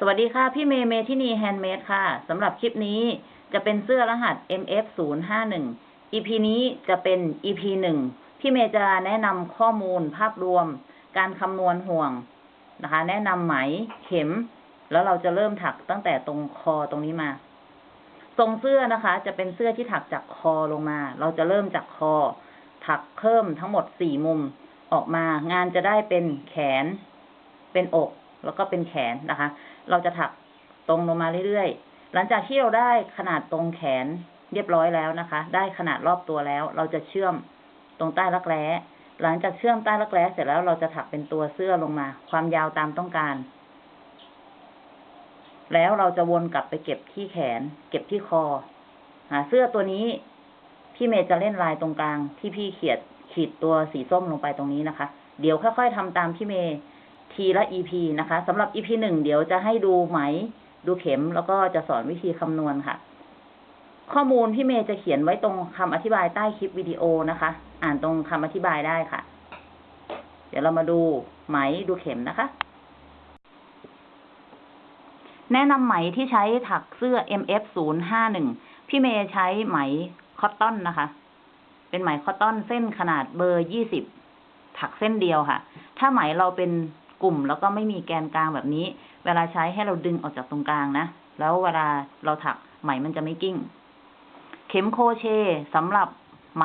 สวัสดีค่ะ พี่เมย์เมทินีแฮนด์เมดค่ะสำหรับคลิปนี้จะเป็นเสื้อรหัส MF 0 5 1 EP นี้จะเป็น EP หนึ่งพี่เมย์จะแนะนำข้อมูลภาพรวม การคำนวณห่วงนะคะ แนะนำไหมเข็ม แล้วเราจะเริ่มถักตั้งแต่ตรงคอตรงนี้มา ทรงเสื้อนะคะ จะเป็นเสื้อที่ถักจากคอลงมา เราจะเริ่มจากคอ ถักเพิ่มทั้งหมดสี่มุมออกมา งานจะได้เป็นแขน เป็นอก แล้วก็เป็นแขนนะคะ เราจะถักตรงลงมาเรื่อยๆ หลังจากที่เราได้ขนาดตรงแขนเรียบร้อยแล้วนะคะ ได้ขนาดรอบตัวแล้ว เราจะเชื่อมตรงใต้รักแร้ หลังจากเชื่อมใต้รักแร้เสร็จแล้วเราจะถักเป็นตัวเสื้อลงมา ความยาวตามต้องการ แล้วเราจะวนกลับไปเก็บที่แขน เก็บที่คอเสื้อตัวนี้พี่เมย์จะเล่นลายตรงกลางที่พี่เขียดขีดตัวสีส้มลงไปตรงนี้นะคะ เดี๋ยวค่อยๆทำตามพี่เมย์ ทีละ EP นะคะสำหรับ EP หนึ่งเดี๋ยวจะให้ดูไหม ดูเข็มแล้วก็จะสอนวิธีคำนวณค่ะ ข้อมูลพี่เมย์จะเขียนไว้ตรงคำอธิบายใต้คลิปวิดีโอนะคะ อ่านตรงคำอธิบายได้ค่ะ เดี๋ยวเรามาดูไหมดูเข็มนะคะ แนะนำไหมที่ใช้ถักเสื้อ MF 0 5 1พี่เมย์ใช้ไหมcotton นะคะ เป็นไหม cotton เส้นขนาดเบอร์ยี่สิบถักเส้นเดียวค่ะ ถ้าไหมเราเป็น กลุ่มแล้วก็ไม่มีแกนกลางแบบนี้ เวลาใช้ให้เราดึงออกจากตรงกลางนะ แล้วเวลาเราถักไหมมันจะไม่กลิ้ง เข็มโครเชต์สำหรับไหม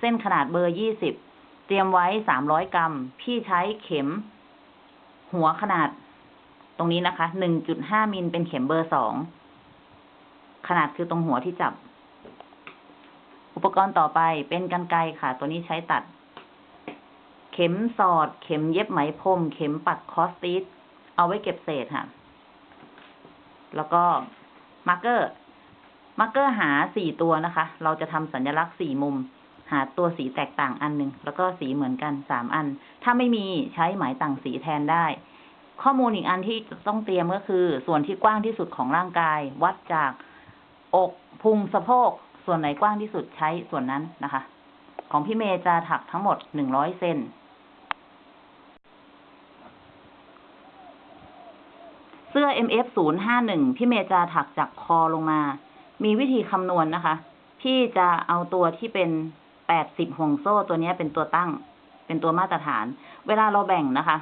เส้นขนาดเบอร์ยี่สิบเตรียมไว้สามร้อยกรัม พี่ใช้เข็ม หัวขนาด ตรงนี้นะคะหนึ่งจุดห้ามิลเป็นเข็มเบอร์สองขนาดคือตรงหัวที่จับ อุปกรณ์ต่อไปเป็นกรรไกรค่ะ ตัวนี้ใช้ตัด เข็มสอด เข็มเย็บไหมพรม เข็มปักครอสติชเอาไว้เก็บเศษค่ะ แล้วก็ marker marker หาสี่ตัวนะคะ เราจะทำสัญลักษณ์สี่มุม หาตัวสีแตกต่างอันหนึ่ง แล้วก็สีเหมือนกันสามอัน ถ้าไม่มีใช้ไหมต่างสีแทนได้ ข้อมูลอีกอันที่ต้องเตรียมก็คือ ส่วนที่กว้างที่สุดของร่างกาย วัดจากอกพุงสะโพก ส่วนไหนกว้างที่สุดใช้ส่วนนั้นนะคะ ของพี่เมย์จะถักทั้งหมดหนึ่งร้อยเซน สื้อ MF 0 5 1พี่เมย์จะถักจากคอลงมา มีวิธีคำนวณนะคะ พี่จะเอาตัวที่เป็น 80 ห่วงโซ่ตัวนี้เป็นตัวตั้ง เป็นตัวมาตรฐาน เวลาเราแบ่งนะคะ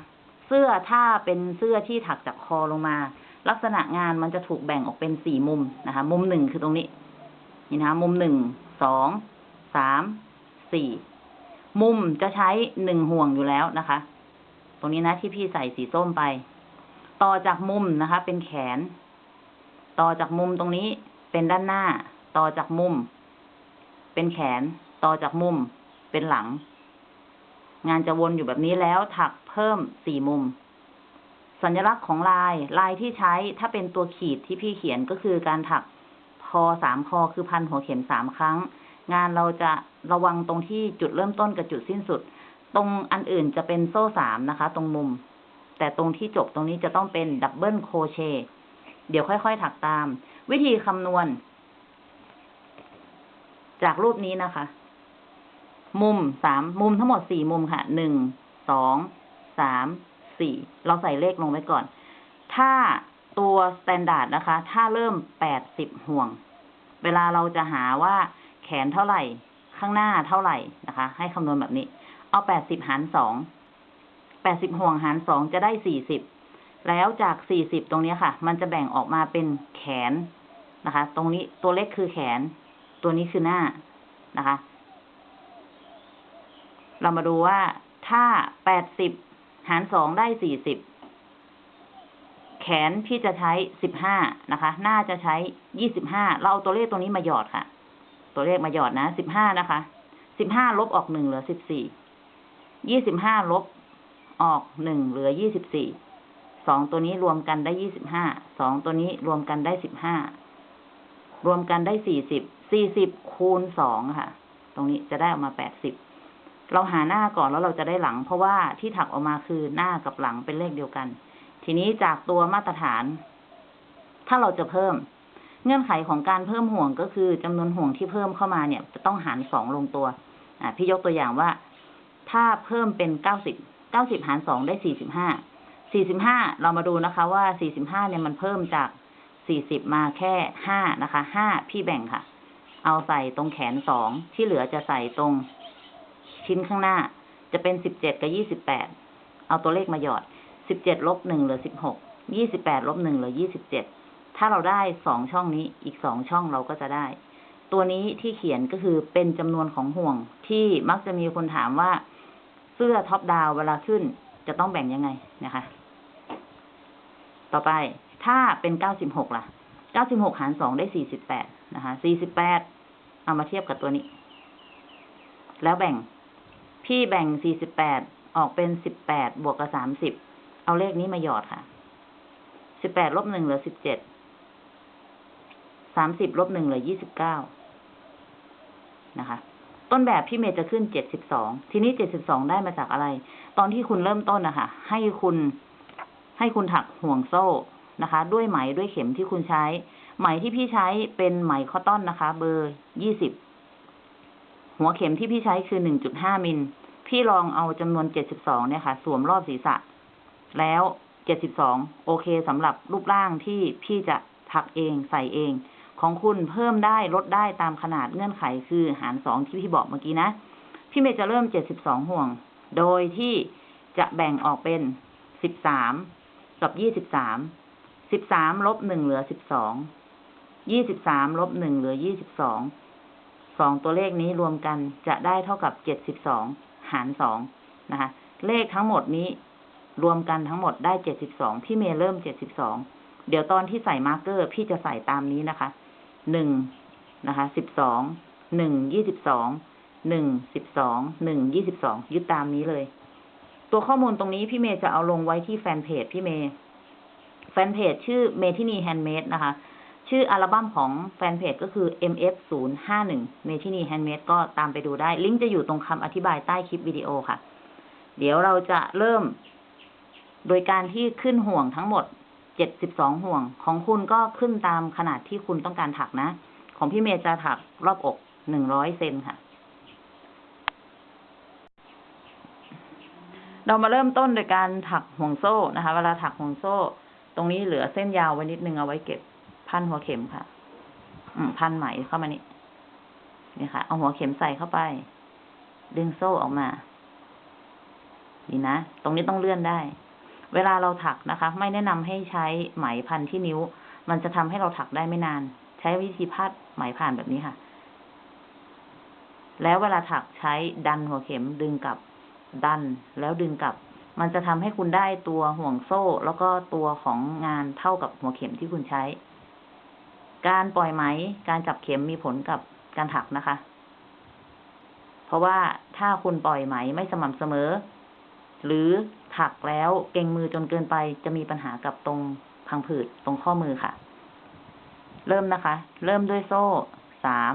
เสื้อถ้าเป็นเสื้อที่ถักจากคอลงมา ลักษณะงานมันจะถูกแบ่งออกเป็นสี่มุมนะคะ มุมหนึ่งคือตรงนี้ นี่นะคะ มุมหนึ่ง สอง สาม สี่ มุมจะใช้หนึ่งห่วงอยู่แล้วนะคะ ตรงนี้นะที่พี่ใส่สีส้มไป ต่อจากมุมนะคะ เป็นแขน ต่อจากมุมตรงนี้เป็นด้านหน้า ต่อจากมุม เป็นแขน ต่อจากมุม เป็นหลัง งานจะวนอยู่แบบนี้แล้วถักเพิ่มสี่มุม สัญลักษณ์ของลายลายที่ใช้ถ้าเป็นตัวขีดที่พี่เขียนก็คือการถักพอสามคอคือพันหัวเข็มสามครั้ง งานเราจะระวังตรงที่จุดเริ่มต้นกับจุดสิ้นสุด ตรงอันอื่นจะเป็นโซ่สามนะคะ ตรงมุม แต่ตรงที่จบตรงนี้จะต้องเป็น double crochet เดี๋ยวค่อยๆถักตาม วิธีคำนวณ จากรูปนี้นะคะ มุมสามมุมทั้งหมดสี่มุมค่ะหนึ่งสองสามสี่เราใส่เลขลงไว้ก่อน ถ้าตัว standard นะคะ ถ้าเริ่มแปดสิบห่วง เวลาเราจะหาว่าแขนเท่าไหร่ ข้างหน้าเท่าไหร่นะคะ ให้คำนวณแบบนี้ เอาแปดสิบหารสอง แปดสิบห่วงหารสองจะได้สี่สิบแล้วจากสี่สิบตรงนี้ค่ะ มันจะแบ่งออกมาเป็นแขนนะคะ ตรงนี้ตัวเล็กคือแขน ตัวนี้คือหน้านะคะ เรามาดูว่าถ้าแปดสิบหารสองได้สี่สิบแขนพี่จะใช้สิบห้านะคะ หน้าจะใช้ยี่สิบห้าเราเอาตัวเลขตรงนี้มาหยอดค่ะ ตัวเลขมาหยอดนะสิบห้านะคะสิบห้าลบออกหนึ่งเหลือสิบสี่ยี่สิบห้าลบ ออกหนึ่งเหลือยี่สิบสี่สองตัวนี้รวมกันได้ยี่สิบห้าสองตัวนี้รวมกันได้สิบห้ารวมกันได้สี่สิบสี่สิบคูณสองค่ะ ตรงนี้จะได้ออกมาแปดสิบเราหาหน้าก่อนแล้วเราจะได้หลัง เพราะว่าที่ถักออกมาคือหน้ากับหลังเป็นเลขเดียวกัน ทีนี้จากตัวมาตรฐาน ถ้าเราจะเพิ่ม เงื่อนไขของการเพิ่มห่วงก็คือจำนวนห่วงที่เพิ่มเข้ามาเนี่ย จะต้องหารสองลงตัว อ่าพี่ยกตัวอย่างว่า ถ้าเพิ่มเป็นเก้าสิบ เก้าสิบหารสองได้สี่สิบห้า สี่สิบห้าเรามาดูนะคะว่าสี่สิบห้าเนี่ยมันเพิ่มจากสี่สิบมาแค่ห้านะคะ ห้าพี่แบ่งค่ะ เอาใส่ตรงแขนสองที่เหลือจะใส่ตรงชิ้นข้างหน้า จะเป็นสิบเจ็ดกับยี่สิบแปด เอาตัวเลขมาหยอด สิบเจ็ดลบหนึ่งเหลือสิบหก ยี่สิบแปดลบหนึ่งเหลือยี่สิบเจ็ด ถ้าเราได้สองช่องนี้ อีกสองช่องเราก็จะได้ ตัวนี้ที่เขียนก็คือเป็นจำนวนของห่วงที่มักจะมีคนถามว่า เสื้อท็อปดาวเวลาขึ้น จะต้องแบ่งยังไงนะคะ ต่อไปถ้าเป็นเก้าสิบหกล่ะเก้าสิบหกหารสองได้สี่สิบแปดนะคะสี่สิบแปดเอามาเทียบกับตัวนี้ แล้วแบ่ง พี่แบ่งสี่สิบแปดออกเป็นสิบแปดบวกกับสามสิบเอาเลขนี้มาหยอดค่ะสิบแปดลบหนึ่งเหลือสิบเจ็ดสามสิบลบหนึ่งเหลือยี่สิบเก้านะคะ ต้นแบบพี่เมย์จะขึ้นเจ็ดสิบสองทีนี้เจ็ดสิบสองได้มาจากอะไร ตอนที่คุณเริ่มต้นนะคะให้คุณ ให้คุณถักห่วงโซ่นะคะ ด้วยไหมด้วยเข็มที่คุณใช้ ไหมที่พี่ใช้เป็นไหมคอตตอนนะคะ เบอร์ยี่สิบหัวเข็มที่พี่ใช้คือหนึ่งจุดห้ามิลพี่ลองเอาจำนวนเจ็ดสิบสองเนี่ยค่ะ สวมรอบศีรษะ แล้วเจ็ดสิบสองโอเคสำหรับรูปร่างที่พี่จะถักเองใส่เอง ของคุณเพิ่มได้ลดได้ตามขนาดเงื่อนไขคือหารสองที่พี่บอกเมื่อกี้นะ พี่เมย์จะเริ่มเจ็ดสิบสองห่วง โดยที่จะแบ่งออกเป็นสิบสามกับยี่สิบสามสิบสามลบหนึ่งเหลือสิบสองยี่สิบสามลบหนึ่งเหลือยี่สิบสองสองตัวเลขนี้รวมกันจะได้เท่ากับเจ็ดสิบสองหารสองนะคะ เลขทั้งหมดนี้รวมกันทั้งหมดได้เจ็ดสิบสองพี่เมย์เริ่มเจ็ดสิบสองเดี๋ยวตอนที่ใส่ marker พี่จะใส่ตามนี้นะคะ หนึ่งนะคะสิบสองหนึ่งยี่สิบสองหนึ่งสิบสองหนึ่งยี่สิบสองยึดตามนี้เลย ตัวข้อมูลตรงนี้พี่เมย์จะเอาลงไว้ที่แฟนเพจพี่เมย์แฟนเพจชื่อเมทินีแฮนด์เมดนะคะ ชื่ออัลบั้มของแฟนเพจก็คือ MF 0 5 1เมทินีแฮนด์เมดก็ตามไปดูได้ ลิงก์จะอยู่ตรงคำอธิบายใต้คลิปวิดีโอค่ะ เดี๋ยวเราจะเริ่ม โดยการที่ขึ้นห่วงทั้งหมด 72ห่วง ของคุณก็ขึ้นตามขนาดที่คุณต้องการถักนะ ของพี่เมย์จะถักรอบอก100เซนค่ะ เรามาเริ่มต้นโดยการถักห่วงโซ่นะคะ เวลาถักห่วงโซ่ ตรงนี้เหลือเส้นยาวไว้นิดนึงเอาไว้เก็บพันหัวเข็มค่ะ อืมพันไหมเข้ามานี่นี่ค่ะ เอาหัวเข็มใส่เข้าไป ดึงโซ่ออกมา นี่นะ ตรงนี้ต้องเลื่อนได้ เวลาเราถักนะคะ ไม่แนะนำให้ใช้ไหมพันที่นิ้ว มันจะทำให้เราถักได้ไม่นาน ใช้วิธีพาดไหมผ่านแบบนี้ค่ะ แล้วเวลาถักใช้ดันหัวเข็มดึงกลับ ดันแล้วดึงกลับ มันจะทำให้คุณได้ตัวห่วงโซ่ แล้วก็ตัวของงานเท่ากับหัวเข็มที่คุณใช้ การปล่อยไหม การจับเข็มมีผลกับการถักนะคะ เพราะว่าถ้าคุณปล่อยไหมไม่สม่ำเสมอ หรือ ถักแล้วเก่งมือจนเกินไปจะมีปัญหากับตรงพังผืดตรงข้อมือค่ะ เริ่มนะคะ เริ่มด้วยโซ่สาม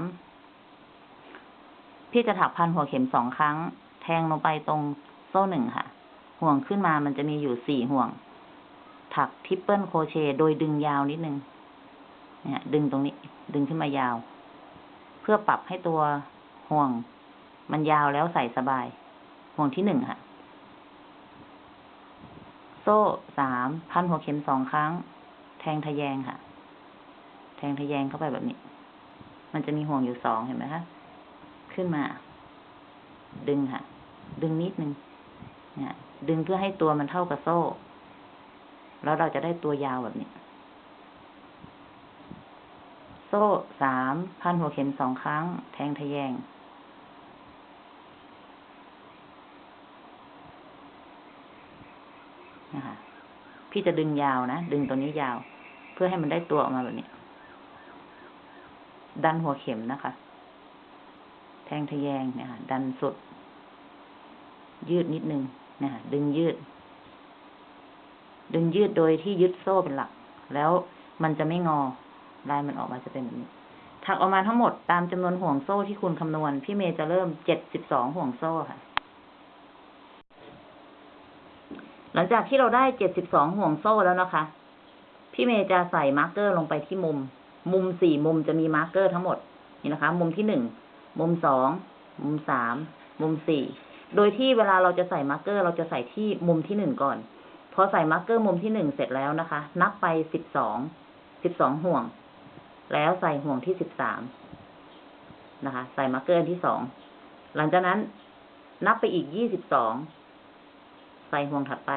พี่จะถักพันหัวเข็มสองครั้ง แทงลงไปตรงโซ่หนึ่งค่ะ ห่วงขึ้นมามันจะมีอยู่สี่ห่วง ถักทริปเปิลโครเชต์โดยดึงยาวนิดนึง เนี่ย ดึงตรงนี้ ดึงขึ้นมายาว เพื่อปรับให้ตัวห่วง มันยาวแล้วใส่สบาย ห่วงที่หนึ่งค่ะ ซ่สามพันหัวเข็มสองครั้ง แทงทะแยงค่ะ แทงทะแยงเข้าไปแบบนี้ มันจะมีห่วงอยู่สองเห็นไหมคะขึ้นมา ดึงค่ะ ดึงนิดนึงเนี่ยดึงเพื่อให้ตัวมันเท่ากับโซ่ แล้วเราจะได้ตัวยาวแบบนี้ โซ่สามพันหัวเข็มสองครั้ง แทงทะแยง นะคะพี่จะดึงยาวนะ ดึงตัวนี้ยาว เพื่อให้มันได้ตัวออกมาแบบนี้ ดันหัวเข็มนะคะ แทงทะแยงเนี่ยค่ะดันสุด ยืดนิดนึงนะคะดึงยืด ดึงยืดโดยที่ยึดโซ่เป็นหลัก แล้วมันจะไม่งอ ลายมันออกมาจะเป็นแบบนี้ ถักออกมาทั้งหมดตามจำนวนห่วงโซ่ที่คุณคำนวณ พี่เมย์จะเริ่มเจ็ดสิบสองห่วงโซ่ค่ะ หลังจากที่เราได้เจ็ดสิบสองห่วงโซ่แล้วนะคะ พี่เมย์จะใส่ marker ลงไปที่มุม มุมสี่มุมจะมี marker ทั้งหมด นี่นะคะ มุมที่หนึ่ง มุมสอง มุมสาม มุมสี่ โดยที่เวลาเราจะใส่ marker เราจะใส่ที่มุมที่หนึ่งก่อน พอใส่ marker มุมที่หนึ่งเสร็จแล้วนะคะ นับไปสิบสอง สิบสองห่วง แล้วใส่ห่วงที่สิบสามนะคะ ใส่ marker อันที่สอง หลังจากนั้นนับไปอีกยี่สิบสอง ใส่ห่วงถัดไป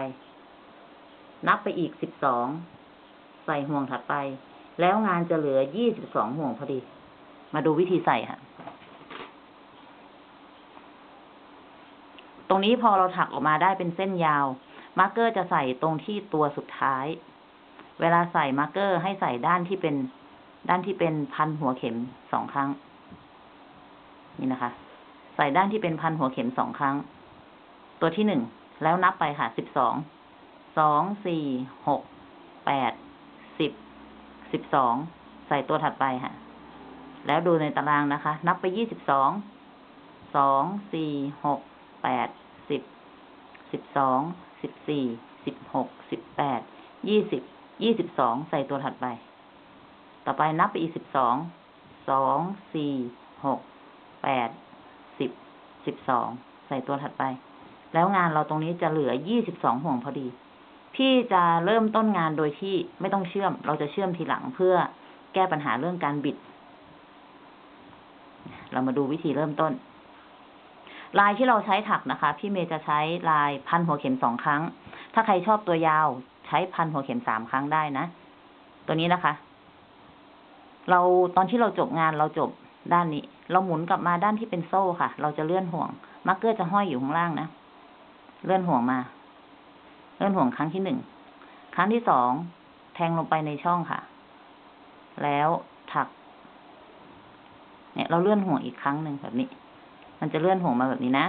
นับไปอีกสิบสอง ใส่ห่วงถัดไป แล้วงานจะเหลือยี่สิบสองห่วงพอดี มาดูวิธีใส่ค่ะ ตรงนี้พอเราถักออกมาได้เป็นเส้นยาว marker จะใส่ตรงที่ตัวสุดท้าย เวลาใส่ marker ให้ใส่ด้านที่เป็น ด้านที่เป็นพันหัวเข็มสองครั้ง นี่นะคะ ใส่ด้านที่เป็นพันหัวเข็มสองครั้ง ตัวที่หนึ่ง แล้วนับไปค่ะสิบสอง สอง สี่ หก แปด สิบ สิบสอง ใส่ตัวถัดไปค่ะ แล้วดูในตารางนะคะ นับไปยี่สิบสอง สอง สี่ หก แปด สิบ สิบสอง สิบสี่ สิบหก สิบแปด ยี่สิบ ยี่สิบสอง ใส่ตัวถัดไป ต่อไปนับไปอีกสิบสอง สอง สี่ หก แปด สิบ สิบสอง ใส่ตัวถัดไป แล้วงานเราตรงนี้จะเหลือยี่สิบสองห่วงพอดี พี่จะเริ่มต้นงานโดยที่ไม่ต้องเชื่อม เราจะเชื่อมทีหลังเพื่อแก้ปัญหาเรื่องการบิด เรามาดูวิธีเริ่มต้น ลายที่เราใช้ถักนะคะ พี่เมย์จะใช้ลายพันหัวเข็มสองครั้ง ถ้าใครชอบตัวยาวใช้พันหัวเข็มสามครั้งได้นะ ตัวนี้นะคะ เราตอนที่เราจบงานเราจบด้านนี้ เราหมุนกลับมาด้านที่เป็นโซ่ค่ะ เราจะเลื่อนห่วงมาร์กเกอร์จะห้อยอยู่ข้างล่างนะ เลื่อนห่วงมา เลื่อนห่วงครั้งที่หนึ่ง ครั้งที่สองแทงลงไปในช่องค่ะ แล้วถัก เนี่ย เราเลื่อนห่วงอีกครั้งหนึ่งแบบนี้ มันจะเลื่อนห่วงมาแบบนี้นะ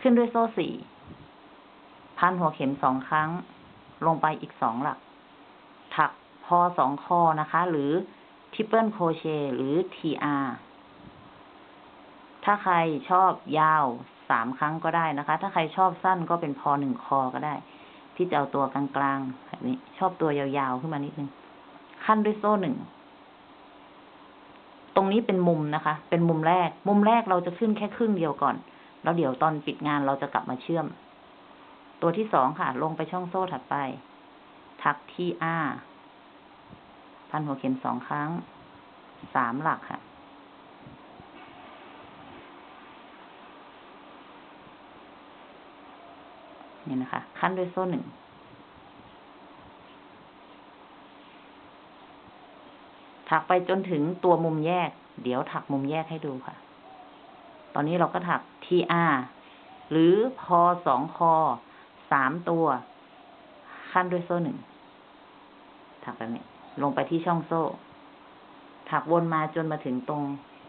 ขึ้นด้วยโซ่สี่พันหัวเข็มสองครั้ง ลงไปอีกสองหลัก ถักพอสองคอนะคะ หรือ triple crochet หรือ TR ถ้าใครชอบยาว สามครั้งก็ได้นะคะ ถ้าใครชอบสั้นก็เป็นพอหนึ่งคอก็ได้ พี่จะเอาตัวกลางๆแบบนี้ ชอบตัวยาวๆขึ้นมานิดนึง ขั้นด้วยโซ่หนึ่ง ตรงนี้เป็นมุมนะคะ เป็นมุมแรก มุมแรกเราจะขึ้นแค่ครึ่งเดียวก่อน แล้วเดี๋ยวตอนปิดงานเราจะกลับมาเชื่อม ตัวที่สองค่ะ ลงไปช่องโซ่ถัดไปถักที่อาพันหัวเข็มสองครั้ง สามหลักค่ะ นี่นะคะ ขั้นด้วยโซ่หนึ่ง ถักไปจนถึงตัวมุมแยก เดี๋ยวถักมุมแยกให้ดูค่ะ ตอนนี้เราก็ถัก TR หรือพอสองคอสามตัว คั่นด้วยโซ่หนึ่ง ถักแบบนี้ ลงไปที่ช่องโซ่ ถักวนมาจนมาถึงตรง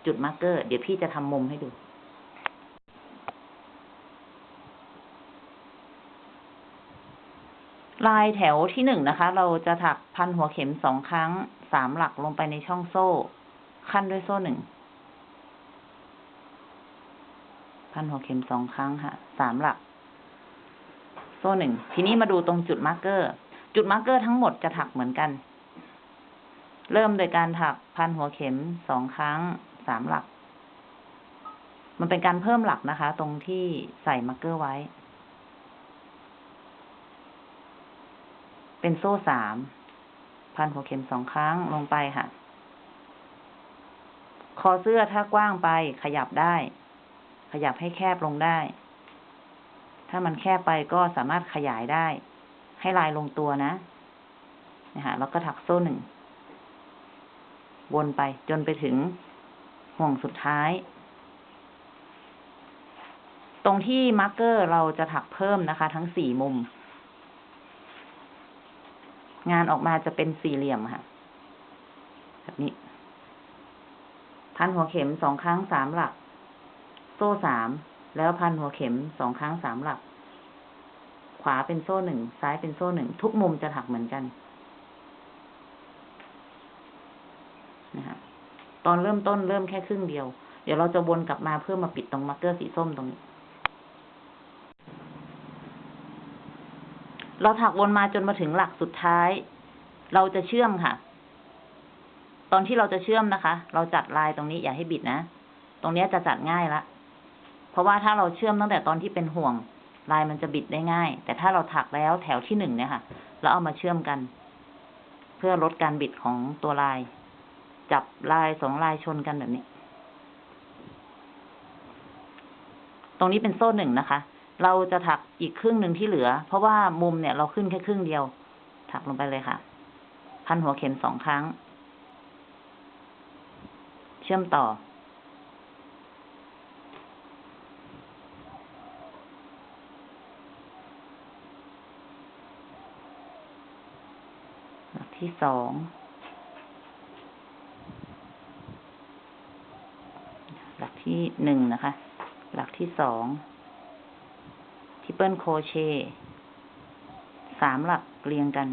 จุด marker เดี๋ยวพี่จะทำมุมให้ดู ลายแถวที่หนึ่งนะคะ เราจะถักพันหัวเข็มสองครั้งสามหลักลงไปในช่องโซ่ คั่นด้วยโซ่หนึ่ง พันหัวเข็มสองครั้งค่ะสามหลัก โซ่หนึ่ง ทีนี้มาดูตรงจุด marker จุด marker ทั้งหมดจะถักเหมือนกัน เริ่มโดยการถักพันหัวเข็มสองครั้งสามหลัก มันเป็นการเพิ่มหลักนะคะ ตรงที่ใส่ marker ไว้ เป็นโซ่สาม พันหัวเข็มสองครั้งลงไปค่ะ คอเสื้อถ้ากว้างไปขยับได้ ขยับให้แคบลงได้ ถ้ามันแคบไปก็สามารถขยายได้ ให้ลายลงตัวนะนะคะแล้วก็ถักโซ่หนึ่ง วนไปจนไปถึงห่วงสุดท้าย ตรงที่ marker เราจะถักเพิ่มนะคะ ทั้งสี่มุม งานออกมาจะเป็นสี่เหลี่ยมค่ะ แบบนี้ พันหัวเข็มสองครั้งสามหลัก โซ่สามแล้วพันหัวเข็มสองครั้งสามหลัก ขวาเป็นโซ่หนึ่งซ้ายเป็นโซ่หนึ่งทุกมุมจะถักเหมือนกันนะคะตอนเริ่มต้นเริ่มแค่ครึ่งเดียว เดี๋ยวเราจะวนกลับมาเพื่อมาปิดตรงมาร์กเกอร์สีส้มตรงนี้ เราถักวนมาจนมาถึงหลักสุดท้าย เราจะเชื่อมค่ะ ตอนที่เราจะเชื่อมนะคะ เราจัดลายตรงนี้อย่าให้บิดนะ ตรงนี้จะจัดง่ายละ เพราะว่าถ้าเราเชื่อมตั้งแต่ตอนที่เป็นห่วง ลายมันจะบิดได้ง่าย แต่ถ้าเราถักแล้วแถวที่หนึ่งเนี่ยค่ะ แล้วเอามาเชื่อมกัน เพื่อลดการบิดของตัวลาย จับลายสองลายชนกันแบบนี้ ตรงนี้เป็นโซ่หนึ่งนะคะ เราจะถักอีกครึ่งหนึ่งที่เหลือ เพราะว่ามุมเนี่ยเราขึ้นแค่ครึ่งเดียว ถักลงไปเลยค่ะ พันหัวเข็มสองครั้ง เชื่อมต่อหลักที่สองหลักที่หนึ่งนะคะ หลักที่สอง triple crochet สามหลักเรียงกัน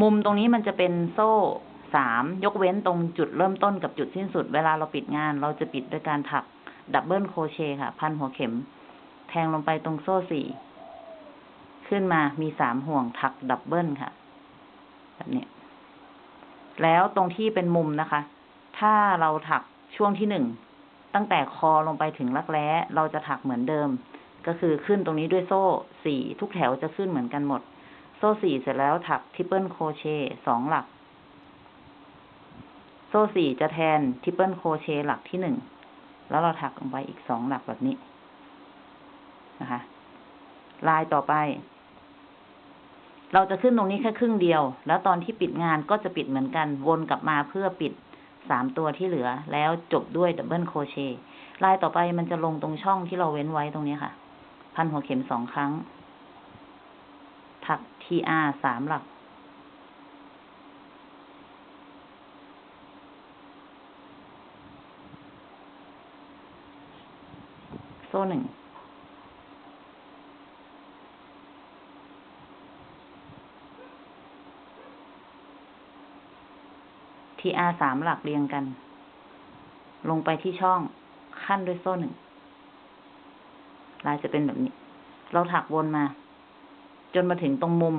มุมตรงนี้มันจะเป็นโซ่สามยกเว้นตรงจุดเริ่มต้นกับจุดสิ้นสุด เวลาเราปิดงาน เราจะปิดด้วยการถัก double crochet ค่ะ พันหัวเข็ม แทงลงไปตรงโซ่สี่ขึ้นมามีสามห่วงถัก double ค่ะ แบบนี้ แล้วตรงที่เป็นมุมนะคะ ถ้าเราถักช่วงที่หนึ่ง ตั้งแต่คอลงไปถึงรักแร้เราจะถักเหมือนเดิม ก็คือขึ้นตรงนี้ด้วยโซ่สี่ทุกแถวจะขึ้นเหมือนกันหมด โซ่สี่เสร็จแล้วถัก triple crochet สองหลัก โซ่สี่จะแทน triple crochet หลักที่หนึ่งแล้วเราถักลงไปอีกสองหลักแบบนี้นะคะ ลายต่อไป เราจะขึ้นตรงนี้แค่ครึ่งเดียว แล้วตอนที่ปิดงานก็จะปิดเหมือนกันวนกลับมาเพื่อปิด สามตัวที่เหลือ แล้วจบด้วย double crochet ลายต่อไปมันจะลงตรงช่องที่เราเว้นไว้ตรงนี้ค่ะ พันหัวเข็มสองครั้ง ถัก TR สามหลัก โซ่หนึ่ง TR สามหลักเรียงกัน ลงไปที่ช่องขั้นด้วยโซ่หนึ่งลายจะเป็นแบบนี้ เราถักวนมา จนมาถึงตรงมุม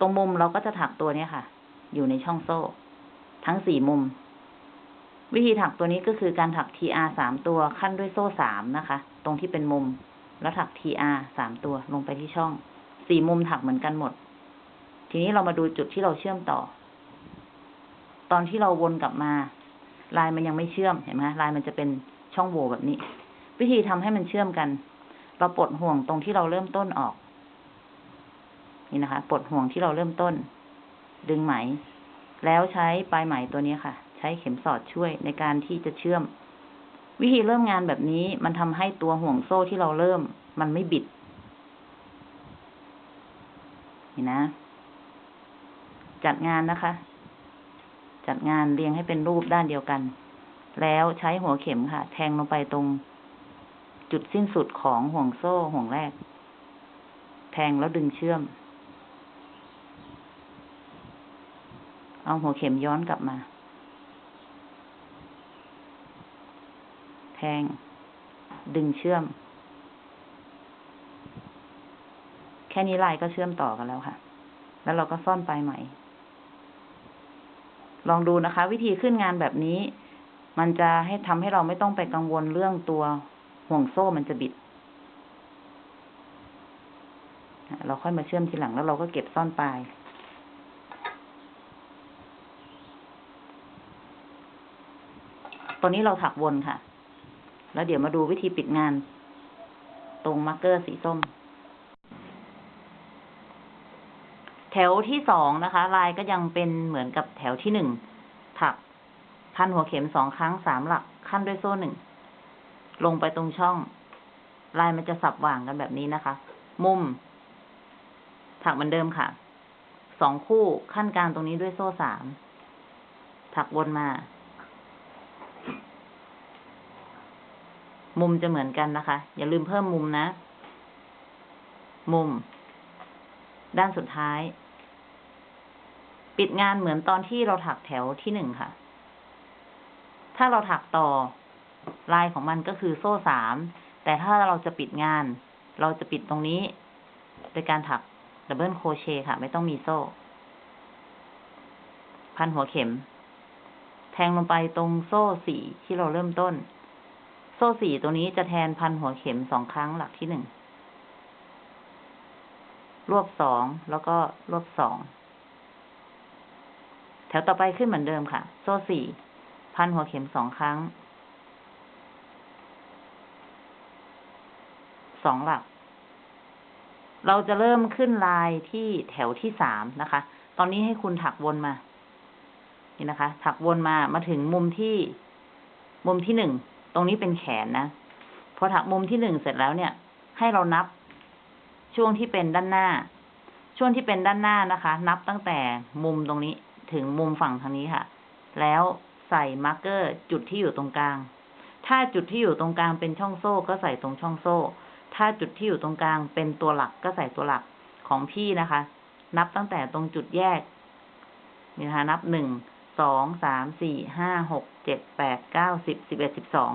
ตรงมุมเราก็จะถักตัวนี้ค่ะ อยู่ในช่องโซ่ ทั้งสี่มุม วิธีถักตัวนี้ก็คือการถัก TR สามตัวขั้นด้วยโซ่สามนะคะ ตรงที่เป็นมุม แล้วถัก TR สามตัวลงไปที่ช่อง สี่มุมถักเหมือนกันหมด ทีนี้เรามาดูจุดที่เราเชื่อมต่อ ตอนที่เราวนกลับมา ลายมันยังไม่เชื่อมเห็นไหมลายมันจะเป็นช่องโหว่แบบนี้ วิธีทำให้มันเชื่อมกัน เราปลดห่วงตรงที่เราเริ่มต้นออก นี่นะคะปลดห่วงที่เราเริ่มต้น ดึงไหม แล้วใช้ปลายไหมตัวนี้ค่ะ ใช้เข็มสอดช่วยในการที่จะเชื่อม วิธีเริ่มงานแบบนี้มันทำให้ตัวห่วงโซ่ที่เราเริ่ม มันไม่บิดนี่นะ จัดงานนะคะ จัดงานเรียงให้เป็นรูปด้านเดียวกัน แล้วใช้หัวเข็มค่ะ แทงลงไปตรง จุดสิ้นสุดของห่วงโซ่ห่วงแรก แทงแล้วดึงเชื่อม เอาหัวเข็มย้อนกลับมา แทง ดึงเชื่อม แค่นี้ลายก็เชื่อมต่อกันแล้วค่ะ แล้วเราก็ซ่อนปลายไหม ลองดูนะคะ วิธีขึ้นงานแบบนี้ มันจะให้ทำให้เราไม่ต้องไปกังวลเรื่องตัวห่วงโซ่มันจะบิด เราค่อยมาเชื่อมทีหลังแล้วเราก็เก็บซ่อนปลายตอนนี้เราถักวนค่ะ แล้วเดี๋ยวมาดูวิธีปิดงาน ตรงมาร์กเกอร์สีส้ม แถวที่สองนะคะ ลายก็ยังเป็นเหมือนกับแถวที่หนึ่งถัก พันหัวเข็มสองครั้งสามหลักขั้นด้วยโซ่หนึ่ง ลงไปตรงช่อง ลายมันจะสับหว่างกันแบบนี้นะคะ มุม ถักเหมือนเดิมค่ะ สองคู่ขั้นกลางตรงนี้ด้วยโซ่สาม ถักวนมา มุมจะเหมือนกันนะคะ อย่าลืมเพิ่มมุมนะ มุมด้านสุดท้าย ปิดงานเหมือนตอนที่เราถักแถวที่หนึ่งค่ะ ถ้าเราถักต่อลายของมันก็คือโซ่สาม แต่ถ้าเราจะปิดงาน เราจะปิดตรงนี้ โดยการถัก double crochet ค่ะ ไม่ต้องมีโซ่ พันหัวเข็ม แทงลงไปตรงโซ่สี่ที่เราเริ่มต้น โซ่สี่ตัวนี้จะแทนพันหัวเข็มสองครั้งหลักที่หนึ่ง รวบสองแล้วก็รวบสอง วต่อไปขึ้นเหมือนเดิมค่ะ โซ่สี่ พันหัวเข็มสองครั้ง สองหลัก เราจะเริ่มขึ้นลายที่แถวที่สามนะคะ ตอนนี้ให้คุณถักวนมา นี่นะคะ ถักวนมา มาถึงมุมที่ มุมที่หนึ่ง ตรงนี้เป็นแขนนะ พอถักมุมที่หนึ่งเสร็จแล้วเนี่ย ให้เรานับช่วงที่เป็นด้านหน้า ช่วงที่เป็นด้านหน้านะคะ นับตั้งแต่มุมตรงนี้ ถึงมุมฝั่งทางนี้ค่ะ แล้วใส่มาร์กเกอร์จุดที่อยู่ตรงกลาง ถ้าจุดที่อยู่ตรงกลางเป็นช่องโซ่ก็ใส่ตรงช่องโซ่ ถ้าจุดที่อยู่ตรงกลางเป็นตัวหลักก็ใส่ตัวหลักของพี่นะคะ นับตั้งแต่ตรงจุดแยกนี่นะคะนับหนึ่งสองสามสี่ห้าหกเจ็ดแปดเก้าสิบสิบเอ็ดสิบสอง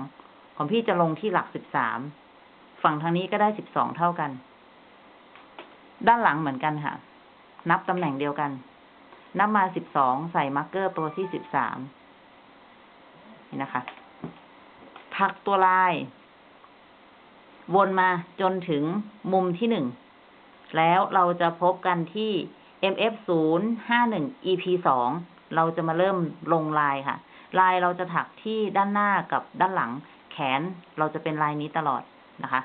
ของพี่จะลงที่หลักสิบสามฝั่งทางนี้ก็ได้สิบสองเท่ากัน ด้านหลังเหมือนกันค่ะ นับตำแหน่งเดียวกัน นับมาสิบสองใส่ marker ตัวที่สิบสามนี่นะคะ ถักตัวลาย วนมาจนถึงมุมที่หนึ่ง แล้วเราจะพบกันที่ MF 0 5 1 EP 2เราจะมาเริ่มลงลายค่ะ ลายเราจะถักที่ด้านหน้ากับด้านหลัง แขนเราจะเป็นลายนี้ตลอดนะคะ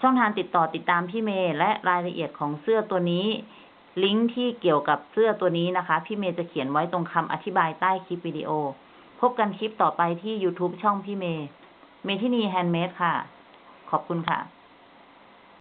ช่องทางติดต่อติดตามพี่เมย์และรายละเอียดของเสื้อตัวนี้ ลิงก์ที่เกี่ยวกับเสื้อตัวนี้นะคะ พี่เมย์จะเขียนไว้ตรงคำอธิบายใต้คลิปวิดีโอ พบกันคลิปต่อไปที่ YouTube ช่องพี่เมย์ เมทินีแฮนด์เมดค่ะ ขอบคุณค่ะ